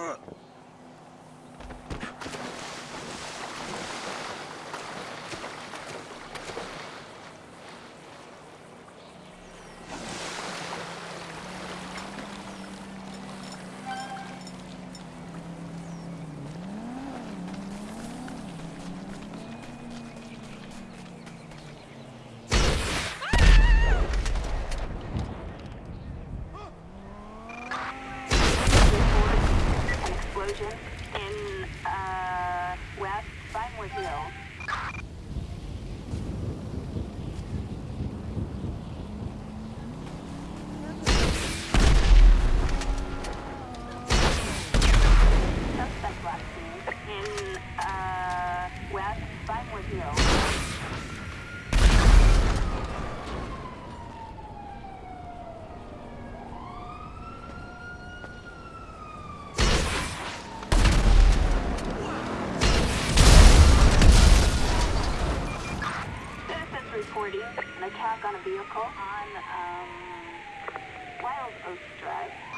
Uh. in uh, West Vinewood Hill. an attack on a vehicle on um, Wild Oats Drive.